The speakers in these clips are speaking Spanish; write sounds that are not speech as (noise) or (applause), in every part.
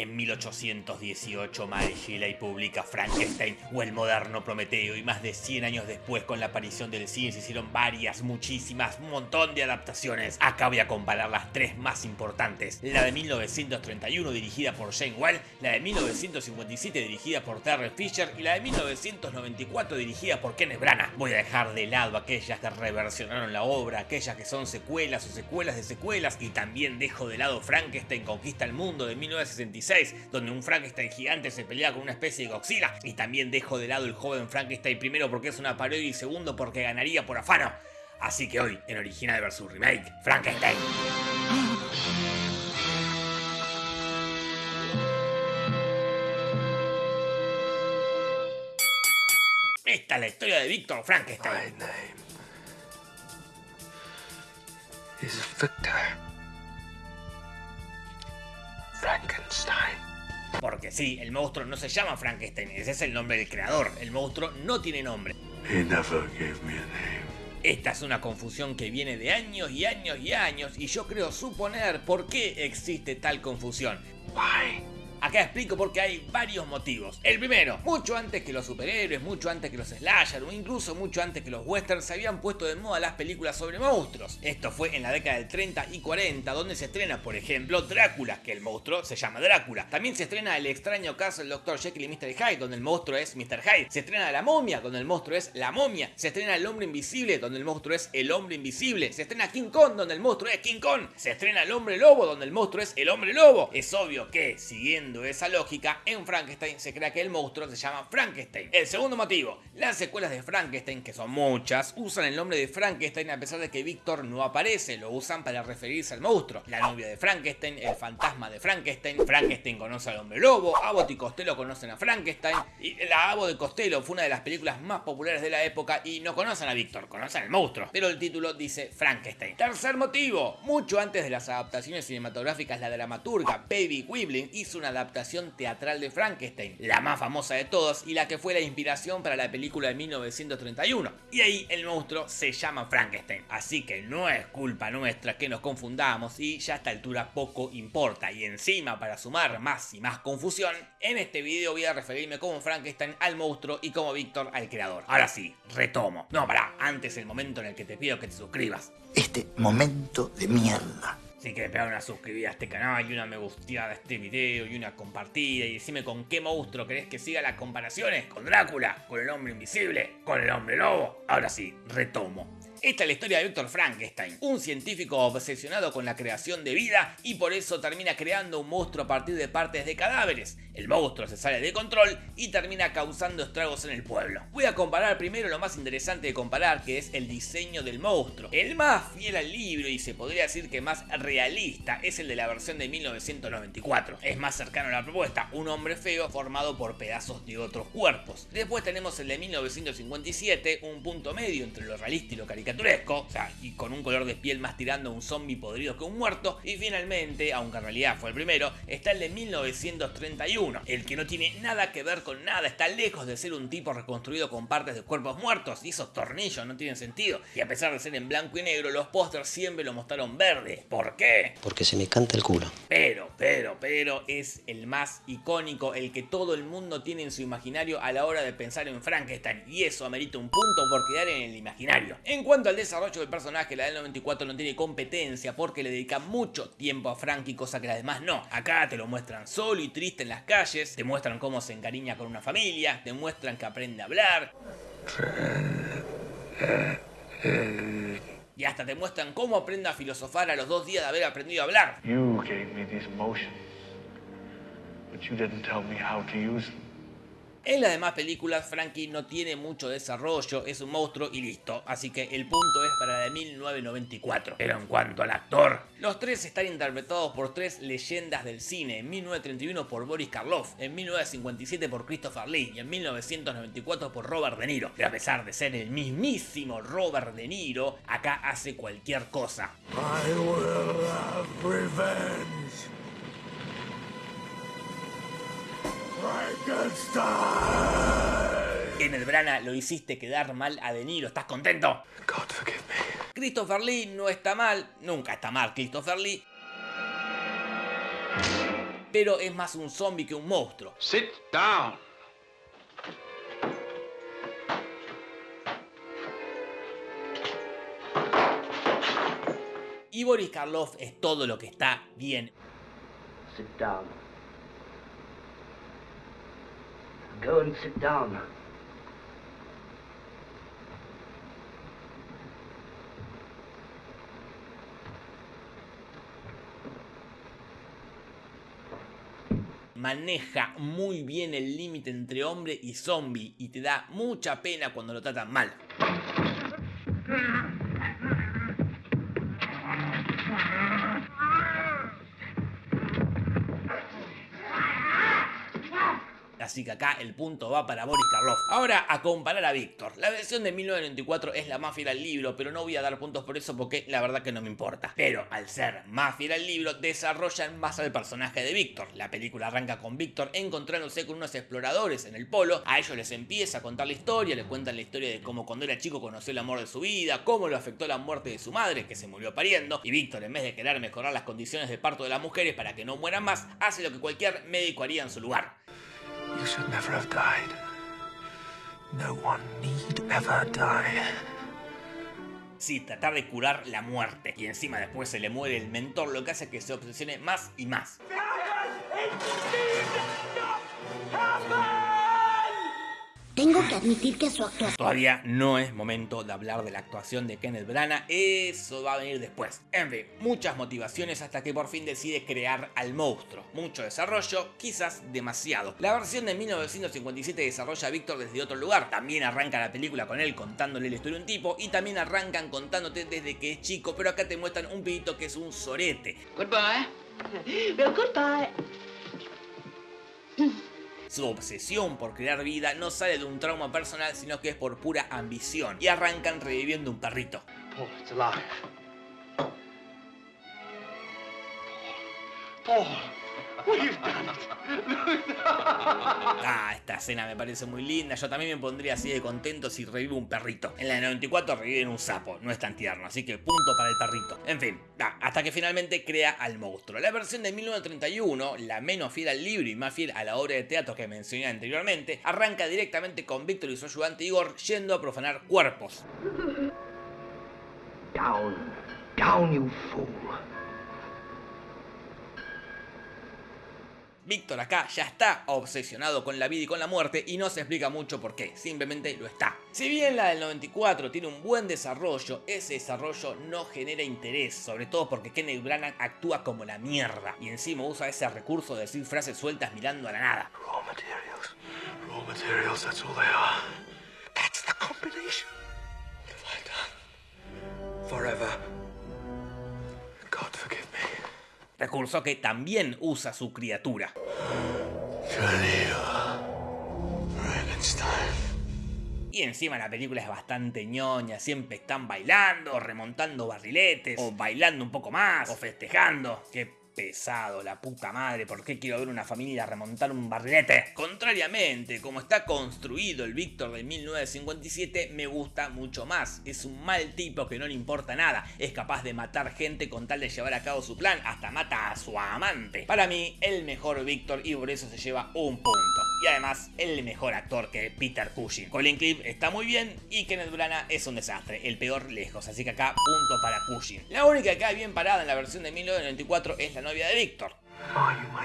En 1818 Mary Shelley publica Frankenstein o el moderno Prometeo y más de 100 años después con la aparición del cine se hicieron varias, muchísimas, un montón de adaptaciones. Acá voy a comparar las tres más importantes. La de 1931 dirigida por Jane Well, la de 1957 dirigida por Terry Fisher y la de 1994 dirigida por Kenneth Branagh. Voy a dejar de lado aquellas que reversionaron la obra, aquellas que son secuelas o secuelas de secuelas y también dejo de lado Frankenstein conquista el mundo de 1966 donde un Frankenstein gigante se pelea con una especie de Godzilla y también dejo de lado el joven Frankenstein primero porque es una parodia y segundo porque ganaría por afano. Así que hoy, en Original vs Remake, Frankenstein. Esta es la historia de Víctor Frankenstein. My name Victor Frankenstein. Porque sí, el monstruo no se llama Frankenstein, ese es el nombre del creador. El monstruo no tiene nombre. He never gave me a name. Esta es una confusión que viene de años y años y años y yo creo suponer por qué existe tal confusión. Why? Acá explico porque hay varios motivos. El primero, mucho antes que los superhéroes, mucho antes que los slasher o incluso mucho antes que los westerns se habían puesto de moda las películas sobre monstruos. Esto fue en la década del 30 y 40 donde se estrena por ejemplo Drácula, que el monstruo se llama Drácula. También se estrena El extraño caso del Dr. Jekyll y Mr. Hyde donde el monstruo es Mr. Hyde. Se estrena La momia donde el monstruo es La momia. Se estrena El hombre invisible donde el monstruo es El hombre invisible. Se estrena King Kong donde el monstruo es King Kong. Se estrena El hombre lobo donde el monstruo es El hombre lobo. Es obvio que, siguiendo esa lógica, en Frankenstein se crea que el monstruo se llama Frankenstein. El segundo motivo, las secuelas de Frankenstein, que son muchas, usan el nombre de Frankenstein a pesar de que Víctor no aparece, lo usan para referirse al monstruo. La novia de Frankenstein, el fantasma de Frankenstein, Frankenstein conoce al hombre lobo, Abbott y Costello conocen a Frankenstein, y la Abbott de Costello fue una de las películas más populares de la época y no conocen a Víctor, conocen al monstruo, pero el título dice Frankenstein. Tercer motivo, mucho antes de las adaptaciones cinematográficas, la dramaturga Baby Quiblin hizo una adaptación teatral de Frankenstein, la más famosa de todas y la que fue la inspiración para la película de 1931. Y ahí el monstruo se llama Frankenstein, así que no es culpa nuestra que nos confundamos y ya a esta altura poco importa. Y encima para sumar más y más confusión, en este video voy a referirme como Frankenstein al monstruo y como Víctor al creador. Ahora sí, retomo. No, pará, antes el momento en el que te pido que te suscribas. Este momento de mierda. Si querés pegar una suscribida a este canal y una me gusteada a este video y una compartida y decime con qué monstruo querés que siga las comparaciones, con Drácula, con el hombre invisible, con el hombre lobo. Ahora sí, retomo. Esta es la historia de Víctor Frankenstein, un científico obsesionado con la creación de vida y por eso termina creando un monstruo a partir de partes de cadáveres. El monstruo se sale de control y termina causando estragos en el pueblo. Voy a comparar primero lo más interesante de comparar, que es el diseño del monstruo. El más fiel al libro y se podría decir que más realista es el de la versión de 1994. Es más cercano a la propuesta, un hombre feo formado por pedazos de otros cuerpos. Después tenemos el de 1957, un punto medio entre lo realista y lo caricaturesco caricaturesco, o sea, y con un color de piel más tirando a un zombie podrido que un muerto. Y finalmente, aunque en realidad fue el primero, está el de 1931, el que no tiene nada que ver con nada, está lejos de ser un tipo reconstruido con partes de cuerpos muertos, y esos tornillos no tienen sentido. Y a pesar de ser en blanco y negro, los pósters siempre lo mostraron verde. ¿Por qué? Porque se me canta el culo. Pero, pero, pero es el más icónico, el que todo el mundo tiene en su imaginario a la hora de pensar en Frankenstein, y eso amerita un punto por quedar en el imaginario. En cuanto al desarrollo del personaje, la del 94 no tiene competencia porque le dedica mucho tiempo a Frankie, cosa que las demás no. Acá te lo muestran solo y triste en las calles, te muestran cómo se encariña con una familia, te muestran que aprende a hablar. Y hasta te muestran cómo aprende a filosofar a los dos días de haber aprendido a hablar. You gave me these emotions, but you didn't tell me how to use them. En las demás películas, Frankie no tiene mucho desarrollo, es un monstruo y listo. Así que el punto es para la de 1994. Pero en cuanto al actor, los tres están interpretados por tres leyendas del cine. En 1931 por Boris Karloff, en 1957 por Christopher Lee y en 1994 por Robert De Niro. Pero a pesar de ser el mismísimo Robert De Niro, acá hace cualquier cosa. I will have Frankenstein. Kenneth Branagh lo hiciste quedar mal a De Niro, ¿estás contento? God forgive me. Christopher Lee no está mal, nunca está mal Christopher Lee. pero es más un zombie que un monstruo. Sit down. Y Boris Karloff es todo lo que está bien. Sit down. Go and sit down. maneja muy bien el límite entre hombre y zombie y te da mucha pena cuando lo tratan mal. Así que acá el punto va para Boris Karloff. Ahora a comparar a Víctor. La versión de 1994 es la más fiel al libro, pero no voy a dar puntos por eso porque la verdad que no me importa. Pero al ser más fiel al libro, desarrollan más al personaje de Víctor. La película arranca con Víctor encontrándose con unos exploradores en el polo. A ellos les empieza a contar la historia, le cuentan la historia de cómo cuando era chico conoció el amor de su vida, cómo lo afectó la muerte de su madre, que se murió pariendo. Y Víctor, en vez de querer mejorar las condiciones de parto de las mujeres para que no mueran más, hace lo que cualquier médico haría en su lugar should never have died. No one need ever die. Sí, tratar de curar la muerte. Y encima después se le muere el mentor, lo que hace que se obsesione más y más. Tengo que admitir que su actuación... Todavía no es momento de hablar de la actuación de Kenneth Branagh, eso va a venir después. En fin, muchas motivaciones hasta que por fin decide crear al monstruo. Mucho desarrollo, quizás demasiado. La versión de 1957 desarrolla a Víctor desde otro lugar. También arranca la película con él contándole la historia de un tipo y también arrancan contándote desde que es chico, pero acá te muestran un pibito que es un sorete. Goodbye. goodbye. Su obsesión por crear vida no sale de un trauma personal, sino que es por pura ambición. Y arrancan reviviendo un perrito. Ah, esta escena me parece muy linda. Yo también me pondría así de contento si revivo un perrito. En la de 94 reviven un sapo, no es tan tierno, así que punto para el perrito. En fin, hasta que finalmente crea al monstruo. La versión de 1931, la menos fiel al libro y más fiel a la obra de teatro que mencioné anteriormente, arranca directamente con Víctor y su ayudante Igor yendo a profanar cuerpos. Down. Down, you fool. Víctor acá ya está obsesionado con la vida y con la muerte y no se explica mucho por qué, simplemente lo está. Si bien la del 94 tiene un buen desarrollo, ese desarrollo no genera interés, sobre todo porque Kenneth Branagh actúa como la mierda y encima usa ese recurso de decir frases sueltas mirando a la nada. Raw materials. Forever. Recurso que también usa su criatura. Y encima la película es bastante ñoña, siempre están bailando, remontando barriletes, o bailando un poco más, o festejando. Que pesado, la puta madre, ¿por qué quiero ver una familia remontar un barrilete? Contrariamente, como está construido el Víctor de 1957, me gusta mucho más. Es un mal tipo que no le importa nada, es capaz de matar gente con tal de llevar a cabo su plan, hasta mata a su amante. Para mí, el mejor Víctor y por eso se lleva un punto. Y además, el mejor actor que Peter Cushing. Colin Cliff está muy bien y Kenneth Branagh es un desastre, el peor lejos, así que acá punto para Cushing. La única que queda bien parada en la versión de 1994 es la novia de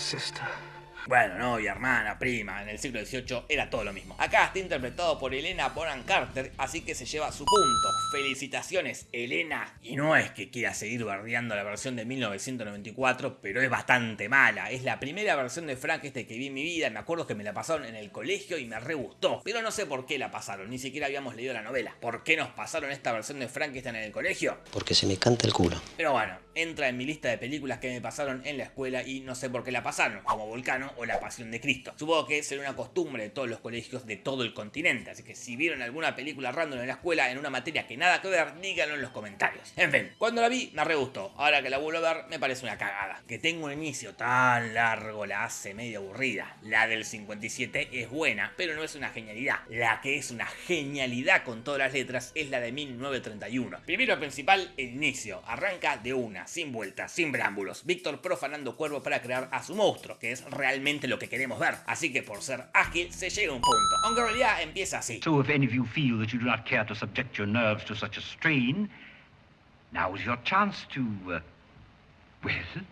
sister? Bueno, novia, hermana, prima, en el siglo XVIII era todo lo mismo. Acá está interpretado por Elena Bonham Carter, así que se lleva su punto. Felicitaciones, Elena. Y no es que quiera seguir bardeando la versión de 1994, pero es bastante mala. Es la primera versión de Frankenstein que vi en mi vida. Me acuerdo que me la pasaron en el colegio y me re gustó. Pero no sé por qué la pasaron, ni siquiera habíamos leído la novela. ¿Por qué nos pasaron esta versión de Frankenstein en el colegio? Porque se me canta el culo. Pero bueno, entra en mi lista de películas que me pasaron en la escuela y no sé por qué la pasaron. Como Volcano, O La Pasión de Cristo. Supongo que será una costumbre de todos los colegios de todo el continente, así que si vieron alguna película random en la escuela en una materia que nada que ver, díganlo en los comentarios. En fin, cuando la vi me re gustó, ahora que la vuelvo a ver me parece una cagada. Que tenga un inicio tan largo la hace medio aburrida. La del 57 es buena, pero no es una genialidad. La que es una genialidad con todas las letras es la de 1931. Primero principal, el inicio. Arranca de una, sin vueltas, sin brámbulos. Víctor profanando cuervo para crear a su monstruo, que es realmente lo que queremos ver. Así que por ser ágil se llega a un punto. Aunque en realidad empieza así. So if any of you feel that you do not care to subject your nerves to such a strain, now is your chance to, uh, well,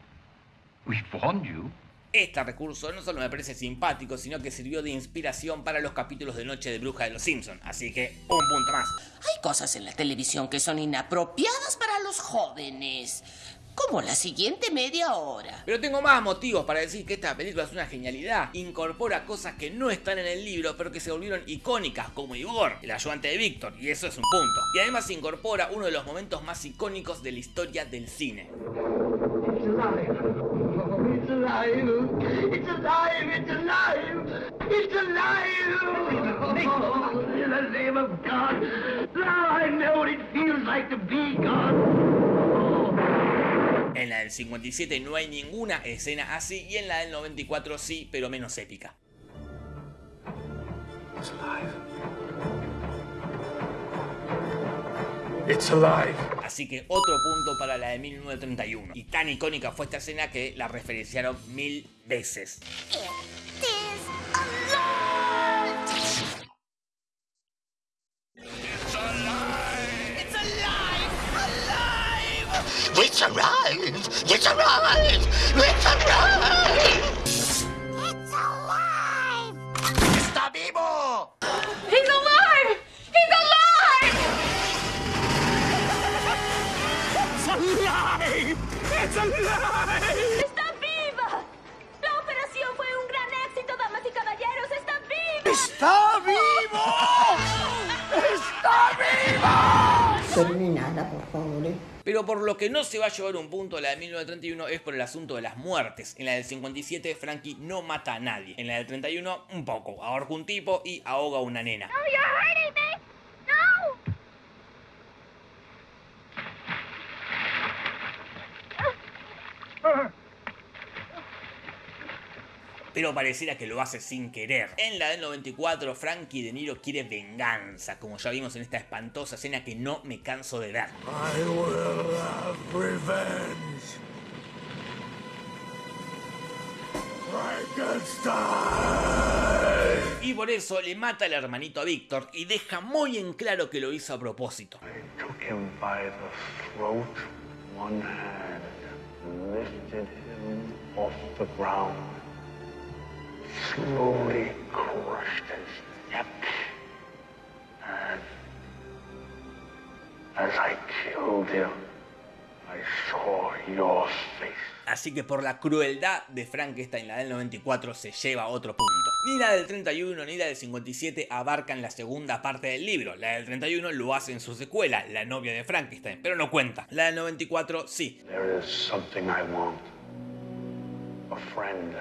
we've warned you. Este recurso no solo me parece simpático, sino que sirvió de inspiración para los capítulos de Noche de Bruja de los Simpsons, así que un punto más. Hay cosas en la televisión que son inapropiadas para los jóvenes. Como la siguiente media hora. Pero tengo más motivos para decir que esta película es una genialidad. Incorpora cosas que no están en el libro, pero que se volvieron icónicas, como Igor, el ayudante de Víctor, y eso es un punto. Y además incorpora uno de los momentos más icónicos de la historia del cine. It's alive! It's alive! It's alive! It's alive! Oh, in the name of God! Now I know what it feels like to be God! En la del 57 no hay ninguna escena así y en la del 94 sí, pero menos épica. It's alive. It's alive. Así que otro punto para la de 1931. Y tan icónica fue esta escena que la referenciaron mil veces. It's alive! It's alive! It's alive! Pero por lo que no se va a llevar un punto la de 1931 es por el asunto de las muertes. En la del 57 Frankie no mata a nadie. En la del 31 un poco. Ahorca un tipo y ahoga a una nena you're hurting me! No! Pero pareciera que lo hace sin querer. En la del 94, Frankie De Niro quiere venganza, como ya vimos en esta espantosa escena que no me canso de ver. I will have revenge. Y por eso le mata al hermanito a Víctor y deja muy en claro que lo hizo a propósito. Throat, hand, and lifted him off the ground. Slowly crushed his neck. And as I killed him, I saw your face. Así que por la crueldad de Frankenstein, la del 94 se lleva otro punto. Ni la del 31 ni la del 57 abarcan la segunda parte del libro. La del 31 lo hace en su secuela, La novia de Frankenstein, pero no cuenta. La del 94 sí. There is something I want. A friend.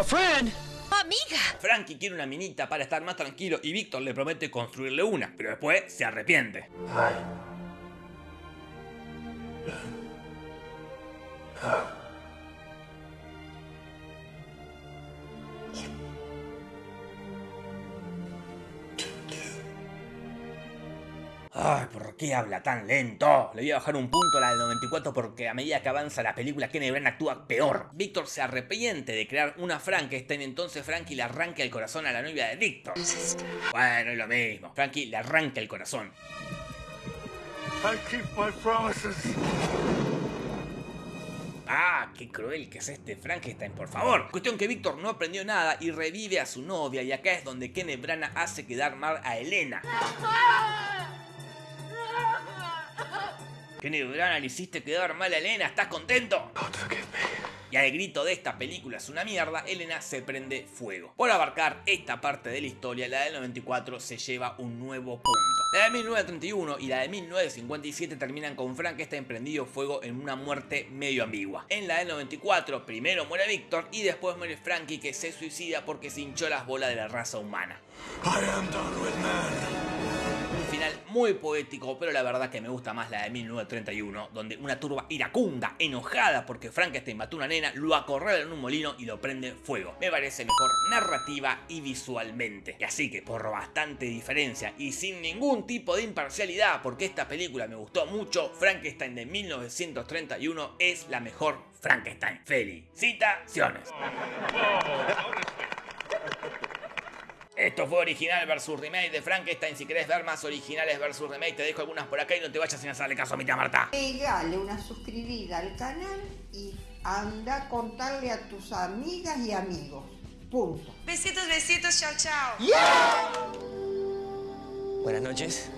A friend? Amiga. Frankie quiere una minita para estar más tranquilo y Víctor le promete construirle una, pero después se arrepiente. Ay, ¿por qué habla tan lento? Le voy a bajar un punto a la del 94 porque a medida que avanza la película, Kenny Bran actúa peor. Víctor se arrepiente de crear una Frankenstein, entonces Frankie le arranca el corazón a la novia de Víctor. Bueno, es lo mismo. Frankie le arranca el corazón. I keep my promises. Ah, qué cruel que es este Frankenstein, por favor. Cuestión que Víctor no aprendió nada y revive a su novia y acá es donde Kenneth Branagh hace quedar mal a Elena. Kenneth Branagh le hiciste quedar mal a Elena, ¿estás contento? God forgive me. Y al grito de esta película es una mierda, Elena se prende fuego. Por abarcar esta parte de la historia, la del 94 se lleva un nuevo punto. La de 1931 y la de 1957 terminan con Frankenstein prendido fuego en una muerte medio ambigua. En la del 94 primero muere Víctor y después muere Frankie que se suicida porque se hinchó las bolas de la raza humana. Un muy poético, pero la verdad que me gusta más la de 1931, donde una turba iracunda, enojada porque Frankenstein mató a una nena, lo acorrala en un molino y lo prende fuego. Me parece mejor narrativa y visualmente. Y así que por bastante diferencia y sin ningún tipo de imparcialidad, porque esta película me gustó mucho, Frankenstein de 1931 es la mejor Frankenstein. Felicitaciones. (laughs) Esto fue original versus remake de Frankenstein. Si querés ver más originales versus remake, te dejo algunas por acá y no te vayas sin hacerle caso a mi tía Marta. Pegale una suscribida al canal y anda a contarle a tus amigas y amigos. Punto. Besitos, besitos, chao, chao. Buenas noches.